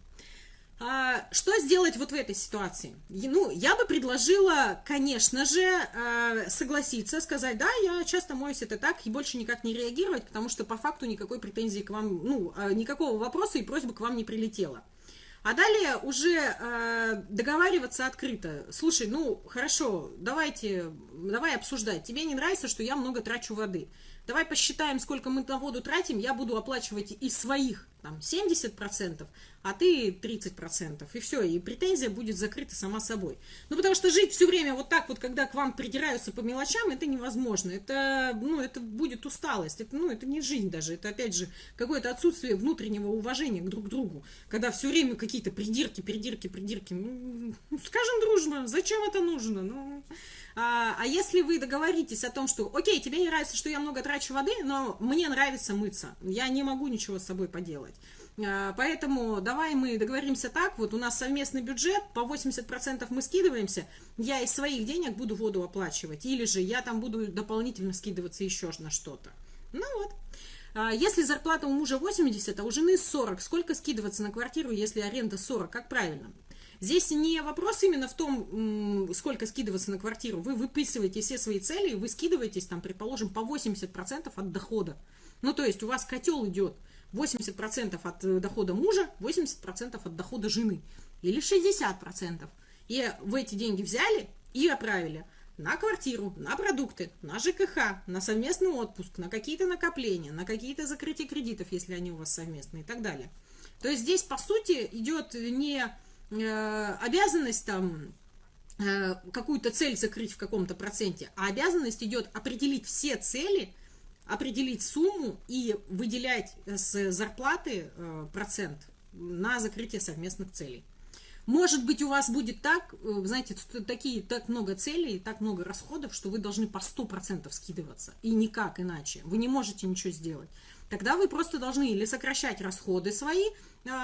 А, что сделать вот в этой ситуации? Ну, я бы предложила, конечно же, а, согласиться, сказать, да, я часто моюсь, это так, и больше никак не реагировать, потому что по факту никакой претензии к вам, ну, а, никакого вопроса и просьбы к вам не прилетело. А далее уже э, договариваться открыто. Слушай, ну хорошо, давайте, давай обсуждать. Тебе не нравится, что я много трачу воды. давай посчитаем, сколько мы на воду тратим, я буду оплачивать из своих там 70%, а ты 30%. И все, и претензия будет закрыта сама собой. Ну, потому что жить все время вот так вот, когда к вам придираются по мелочам, это невозможно. Это, ну, это будет усталость. Это, ну, это не жизнь даже. Это, опять же, какое-то отсутствие внутреннего уважения к друг другу. Когда все время какие-то придирки, придирки, придирки. Ну, скажем дружно, зачем это нужно? Ну, а, а если вы договоритесь о том, что, окей, тебе не нравится, что я много трачу воды, но мне нравится мыться, я не могу ничего с собой поделать. А, поэтому давай мы договоримся так, вот у нас совместный бюджет, по 80% мы скидываемся, я из своих денег буду воду оплачивать, или же я там буду дополнительно скидываться еще на что-то. Ну вот. А, если зарплата у мужа 80, а у жены 40, сколько скидываться на квартиру, если аренда 40? Как правильно? Здесь не вопрос именно в том, сколько скидываться на квартиру. Вы выписываете все свои цели, вы скидываетесь, там, предположим, по 80% от дохода. Ну, то есть у вас котел идет 80% от э, дохода мужа, 80% от дохода жены. Или 60%. И вы эти деньги взяли и отправили на квартиру, на продукты, на ЖКХ, на совместный отпуск, на какие-то накопления, на какие-то закрытия кредитов, если они у вас совместные и так далее. То есть здесь, по сути, идет не э, обязанность там э, какую-то цель закрыть в каком-то проценте, а обязанность идет определить все цели, определить сумму и выделять с зарплаты э, процент на закрытие совместных целей. Может быть, у вас будет так, э, знаете, такие, так много целей, так много расходов, что вы должны по 100% скидываться. И никак иначе. Вы не можете ничего сделать. Тогда вы просто должны или сокращать расходы свои,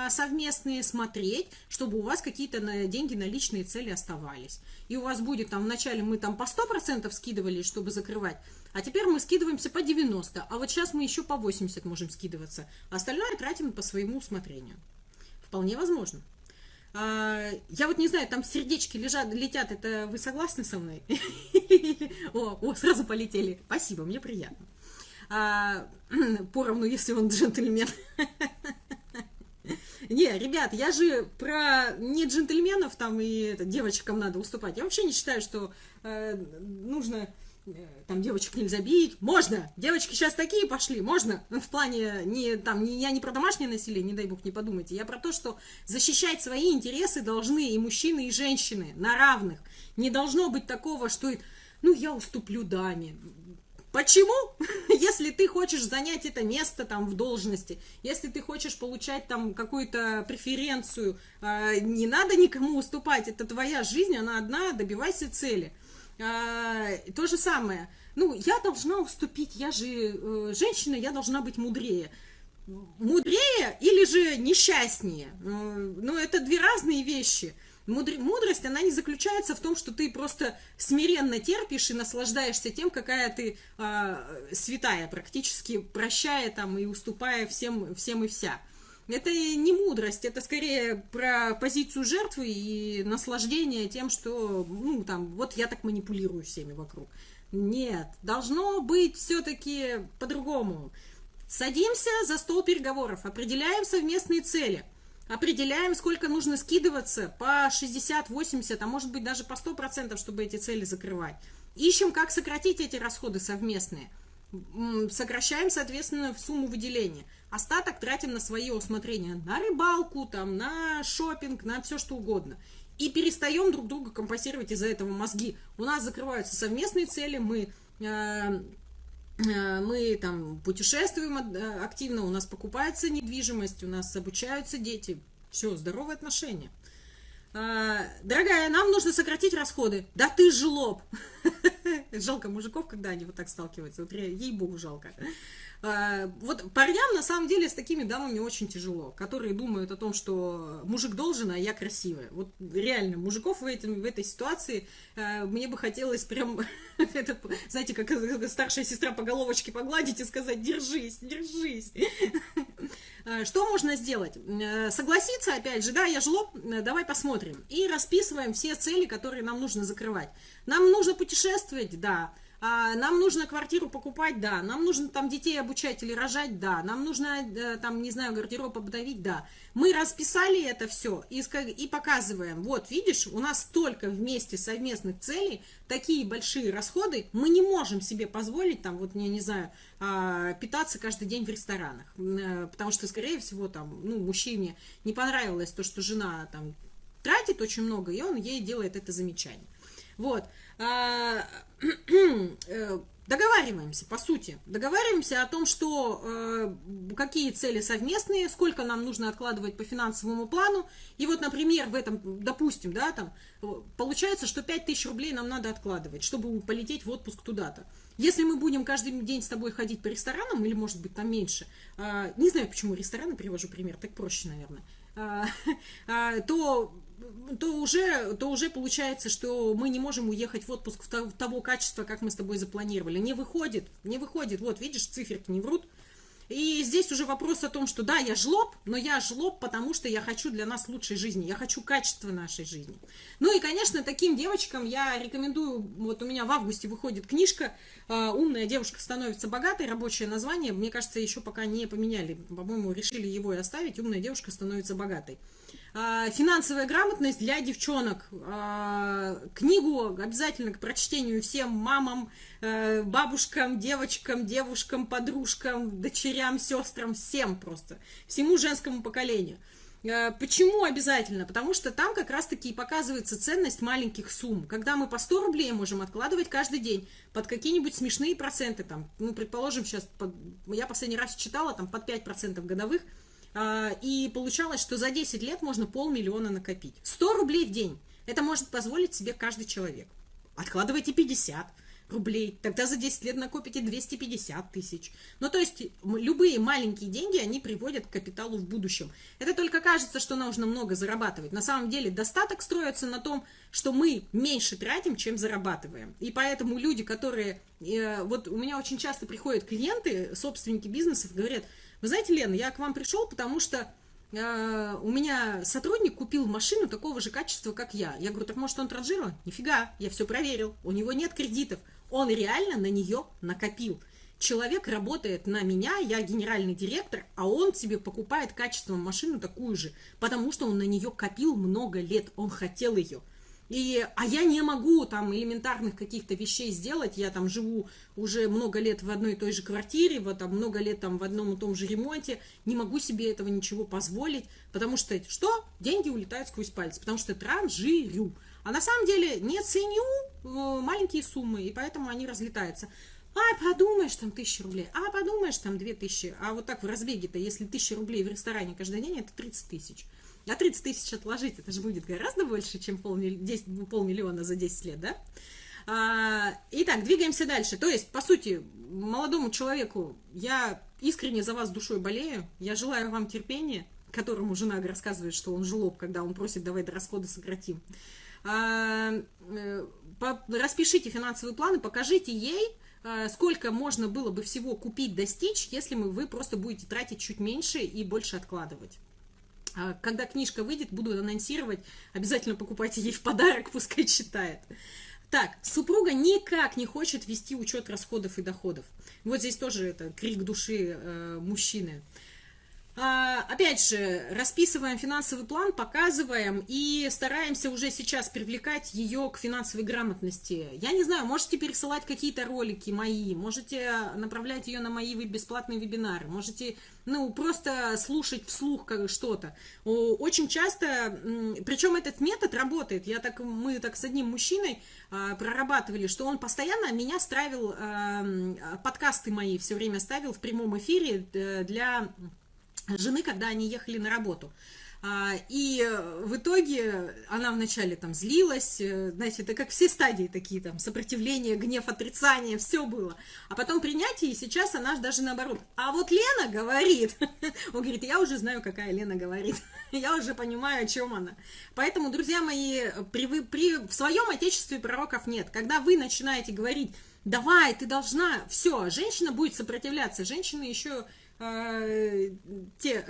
совместные, смотреть, чтобы у вас какие-то деньги на личные цели оставались. И у вас будет там, вначале мы там по 100% скидывали, чтобы закрывать, а теперь мы скидываемся по 90, а вот сейчас мы еще по 80 можем скидываться. А остальное тратим по своему усмотрению. Вполне возможно. А, я вот не знаю, там сердечки лежат, летят, это вы согласны со мной? О, сразу полетели. Спасибо, мне приятно. А, поровну, если он джентльмен. Не, ребят, я же про не джентльменов там и девочкам надо уступать. Я вообще не считаю, что э, нужно там девочек нельзя бить. Можно! Девочки сейчас такие пошли, можно. В плане, не, там, не, я не про домашнее насилие, не дай бог, не подумайте. Я про то, что защищать свои интересы должны и мужчины, и женщины на равных. Не должно быть такого, что, ну, я уступлю даме. Почему? Если ты хочешь занять это место там в должности, если ты хочешь получать там какую-то преференцию, э, не надо никому уступать, это твоя жизнь, она одна, добивайся цели. А, то же самое. Ну, я должна уступить, я же э, женщина, я должна быть мудрее. Мудрее или же несчастнее? Э, ну, это две разные вещи. Мудр... Мудрость, она не заключается в том, что ты просто смиренно терпишь и наслаждаешься тем, какая ты э, святая, практически прощая там и уступая всем, всем и вся. Это не мудрость, это скорее про позицию жертвы и наслаждение тем, что, ну, там, вот я так манипулирую всеми вокруг. Нет, должно быть все-таки по-другому. Садимся за стол переговоров, определяем совместные цели, определяем, сколько нужно скидываться по 60, 80, а может быть даже по 100%, чтобы эти цели закрывать. Ищем, как сократить эти расходы совместные. Сокращаем, соответственно, сумму выделения. Остаток тратим на свое усмотрение, на рыбалку, там, на шопинг, на все что угодно. И перестаем друг друга компенсировать из-за этого мозги. У нас закрываются совместные цели, мы, э, э, мы там путешествуем э, активно, у нас покупается недвижимость, у нас обучаются дети. Все, здоровые отношения. А, дорогая, нам нужно сократить расходы. Да ты жлоб. Жалко мужиков, когда они вот так сталкиваются. Вот ей-богу жалко. А, вот парням на самом деле с такими дамами очень тяжело, которые думают о том, что мужик должен, а я красивая. Вот реально, мужиков в, этом, в этой ситуации э, мне бы хотелось прям, это, знаете, как старшая сестра по головочке погладить и сказать, держись, держись. А, что можно сделать? Э, согласиться, опять же, да, я жлоб, э, давай посмотрим. И расписываем все цели, которые нам нужно закрывать. Нам нужно путешествовать, да. А, нам нужно квартиру покупать, да. Нам нужно там детей обучать или рожать, да. Нам нужно э, там, не знаю, гардероб обдавить, да. Мы расписали это все и, и показываем. Вот, видишь, у нас столько вместе совместных целей, такие большие расходы, мы не можем себе позволить там, вот, я не знаю, а, питаться каждый день в ресторанах. Э, потому что, скорее всего, там, ну, мужчине не понравилось то, что жена там тратит очень много, и он ей делает это замечание. Вот. Э, договариваемся, по сути. Договариваемся о том, что э, какие цели совместные, сколько нам нужно откладывать по финансовому плану. И вот, например, в этом, допустим, да, там, получается, что 5000 рублей нам надо откладывать, чтобы полететь в отпуск туда-то. Если мы будем каждый день с тобой ходить по ресторанам, или, может быть, там меньше, э, не знаю, почему рестораны привожу пример, так проще, наверное, э, э, то то уже, то уже получается, что мы не можем уехать в отпуск в того качества, как мы с тобой запланировали. Не выходит, не выходит. Вот, видишь, циферки не врут. И здесь уже вопрос о том, что да, я жлоб, но я жлоб, потому что я хочу для нас лучшей жизни, я хочу качества нашей жизни. Ну и, конечно, таким девочкам я рекомендую, вот у меня в августе выходит книжка «Умная девушка становится богатой», рабочее название, мне кажется, еще пока не поменяли, по-моему, решили его и оставить, «Умная девушка становится богатой». А, финансовая грамотность для девчонок. А, книгу обязательно к прочтению всем мамам, э, бабушкам, девочкам, девушкам, подружкам, дочерям, сестрам, всем просто, всему женскому поколению. А, почему обязательно? Потому что там как раз-таки и показывается ценность маленьких сумм. Когда мы по 100 рублей можем откладывать каждый день под какие-нибудь смешные проценты, там, ну, предположим, сейчас, под, я последний раз читала, там, под 5% годовых, и получалось, что за 10 лет можно полмиллиона накопить. 100 рублей в день. Это может позволить себе каждый человек. Откладывайте 50 рублей, тогда за 10 лет накопите 250 тысяч. Ну, то есть, любые маленькие деньги, они приводят к капиталу в будущем. Это только кажется, что нужно много зарабатывать. На самом деле, достаток строится на том, что мы меньше тратим, чем зарабатываем. И поэтому люди, которые... Э, вот у меня очень часто приходят клиенты, собственники бизнесов, говорят, вы знаете, Лена, я к вам пришел, потому что э, у меня сотрудник купил машину такого же качества, как я. Я говорю, так может он транжирован? Нифига, я все проверил. У него нет кредитов. Он реально на нее накопил. Человек работает на меня, я генеральный директор, а он себе покупает качественную машину такую же, потому что он на нее копил много лет, он хотел ее. И, а я не могу там элементарных каких-то вещей сделать. Я там живу уже много лет в одной и той же квартире, вот там много лет там в одном и том же ремонте. Не могу себе этого ничего позволить, потому что что? Деньги улетают сквозь пальцы, потому что транжирю. А на самом деле не ценю э, маленькие суммы, и поэтому они разлетаются. А, подумаешь, там тысяча рублей, а, подумаешь, там две тысячи. А вот так в разбеге-то, если тысяча рублей в ресторане каждый день, это 30 тысяч. А 30 тысяч отложить, это же будет гораздо больше, чем полмилли... 10, полмиллиона за 10 лет, да? А, итак, двигаемся дальше. То есть, по сути, молодому человеку я искренне за вас душой болею. Я желаю вам терпения, которому жена рассказывает, что он жлоб, когда он просит, давай до расхода сократим. А, э, по, распишите финансовые планы, покажите ей, сколько можно было бы всего купить, достичь, если вы просто будете тратить чуть меньше и больше откладывать. А когда книжка выйдет, буду анонсировать. Обязательно покупайте ей в подарок, пускай читает. Так, супруга никак не хочет вести учет расходов и доходов. Вот здесь тоже это крик души э, мужчины. А, опять же, расписываем финансовый план, показываем и стараемся уже сейчас привлекать ее к финансовой грамотности. Я не знаю, можете пересылать какие-то ролики мои, можете направлять ее на мои бесплатные вебинары, можете, ну, просто слушать вслух что-то. Очень часто, причем этот метод работает, я так, мы так с одним мужчиной а, прорабатывали, что он постоянно меня ставил, подкасты мои все время ставил в прямом эфире э, для жены, когда они ехали на работу. А, и в итоге она вначале там злилась, э, знаете, это как все стадии такие, там, сопротивление, гнев, отрицание, все было. А потом принятие, и сейчас она даже наоборот. А вот Лена говорит, он говорит, я уже знаю, какая Лена говорит, я уже понимаю, о чем она. Поэтому, друзья мои, при, при, в своем отечестве пророков нет. Когда вы начинаете говорить, давай, ты должна, все, женщина будет сопротивляться, женщины еще э, те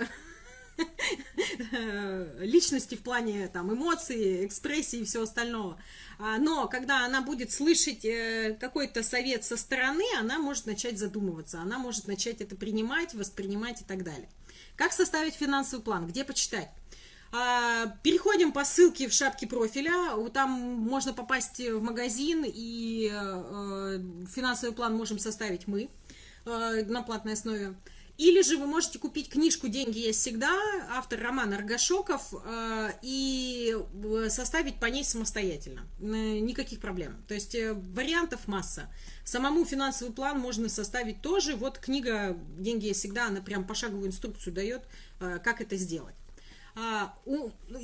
личности в плане там эмоций, экспрессии и всего остального. А, но когда она будет слышать э, какой-то совет со стороны, она может начать задумываться, она может начать это принимать, воспринимать и так далее. Как составить финансовый план? Где почитать? А, переходим по ссылке в шапке профиля, там можно попасть в магазин, и э, финансовый план можем составить мы э, на платной основе. Или же вы можете купить книжку «Деньги есть всегда», автор Роман Аргашоков, э, и составить по ней самостоятельно. Никаких проблем. То есть вариантов масса. Самому финансовый план можно составить тоже. Вот книга «Деньги есть всегда», она прям пошаговую инструкцию дает, как это сделать. А,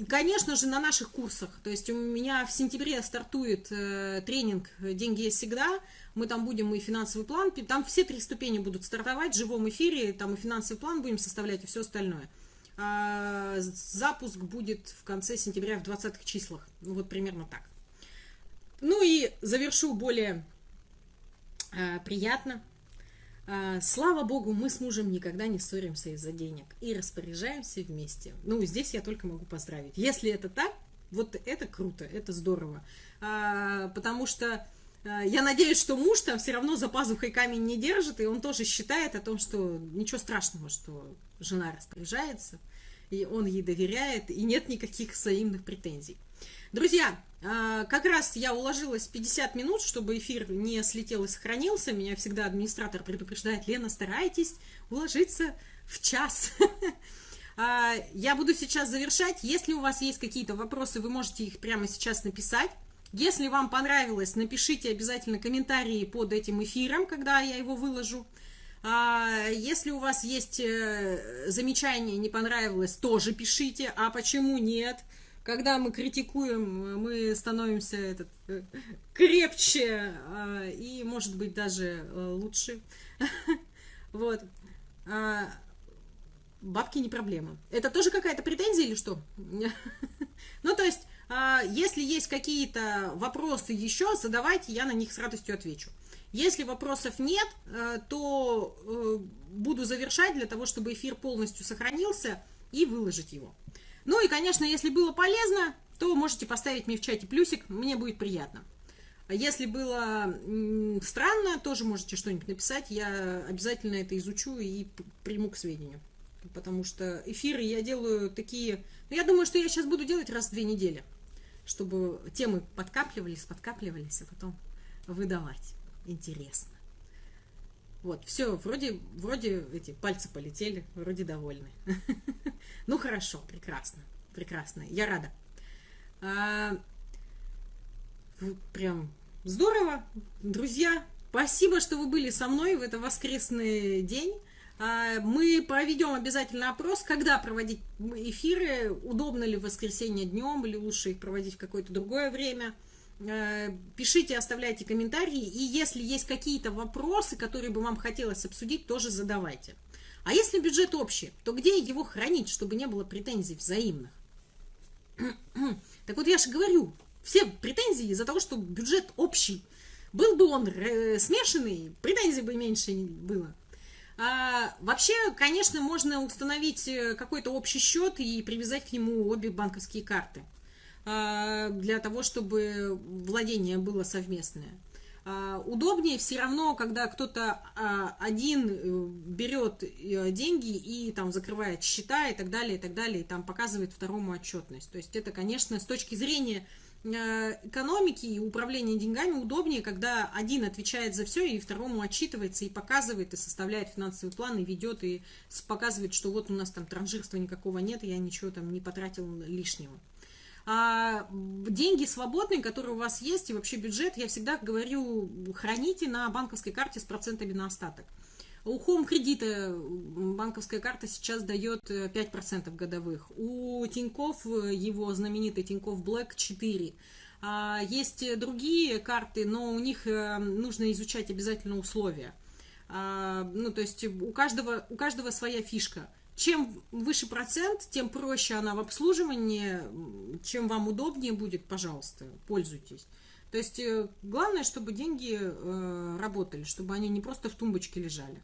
конечно же, на наших курсах. То есть у меня в сентябре стартует э, тренинг «Деньги есть всегда». Мы там будем и финансовый план, там все три ступени будут стартовать в живом эфире, там и финансовый план будем составлять, и все остальное. А, запуск будет в конце сентября в 20 числах. Ну, вот примерно так. Ну и завершу более э, приятно. А, слава богу, мы с мужем никогда не ссоримся из-за денег и распоряжаемся вместе. Ну, здесь я только могу поздравить. Если это так, вот это круто, это здорово. А, потому что а, я надеюсь, что муж там все равно за пазухой камень не держит, и он тоже считает о том, что ничего страшного, что жена распоряжается, и он ей доверяет, и нет никаких взаимных претензий. Друзья, а, как раз я уложилась 50 минут, чтобы эфир не слетел и сохранился. Меня всегда администратор предупреждает, Лена, старайтесь уложиться в час. А, я буду сейчас завершать. Если у вас есть какие-то вопросы, вы можете их прямо сейчас написать. Если вам понравилось, напишите обязательно комментарии под этим эфиром, когда я его выложу. А, если у вас есть э, замечания, не понравилось, тоже пишите. А почему нет? Когда мы критикуем, мы становимся этот, э, крепче а, и, может быть, даже э, лучше. Вот. А, бабки не проблема. Это тоже какая-то претензия или что? Ну, то есть, а, если есть какие-то вопросы еще, задавайте, я на них с радостью отвечу. Если вопросов нет, э, то буду завершать для того, чтобы эфир полностью сохранился и выложить его. Ну и, конечно, если было полезно, то можете поставить мне в чате плюсик, мне будет приятно. Если было странно, тоже можете что-нибудь написать, я обязательно это изучу и приму к сведению. Потому что эфиры я делаю такие... Ну, я думаю, что я сейчас буду делать раз в две недели, чтобы темы подкапливались, подкапливались, а потом выдавать. Интересно. Вот, все, вроде, вроде эти пальцы полетели, вроде довольны. Ну, хорошо, прекрасно, прекрасно, я рада. А, прям здорово, друзья, спасибо, что вы были со мной в этот воскресный день. А, мы проведем обязательно опрос, когда проводить эфиры, удобно ли в воскресенье днем, или лучше их проводить в какое-то другое время. Э, пишите, оставляйте комментарии, и если есть какие-то вопросы, которые бы вам хотелось обсудить, тоже задавайте. А если бюджет общий, то где его хранить, чтобы не было претензий взаимных? Так вот я же говорю, все претензии из-за того, что бюджет общий. Был бы он э, смешанный, претензий бы меньше было. А, вообще, конечно, можно установить э, какой-то общий счет и привязать к нему обе банковские карты. А, для того, чтобы владение было совместное. А, удобнее все равно, когда кто-то а, один э, берет э, деньги и там закрывает счета и так далее, и так далее, и там показывает второму отчетность. То есть это, конечно, с точки зрения э, экономики и управления деньгами удобнее, когда один отвечает за все и второму отчитывается и показывает, и составляет финансовый план, и ведет, и показывает, что вот у нас там транжирства никакого нет, я ничего там не потратил лишнего. А деньги свободные, которые у вас есть, и вообще бюджет, я всегда говорю, храните на банковской карте с процентами на остаток. У Home кредита банковская карта сейчас дает 5% годовых. У Тиньков, его знаменитый Тиньков Black 4. А, есть другие карты, но у них э, нужно изучать обязательно условия. А, ну, то есть у каждого, у каждого своя фишка – чем выше процент, тем проще она в обслуживании, чем вам удобнее будет, пожалуйста, пользуйтесь. То есть э, главное, чтобы деньги э, работали, чтобы они не просто в тумбочке лежали.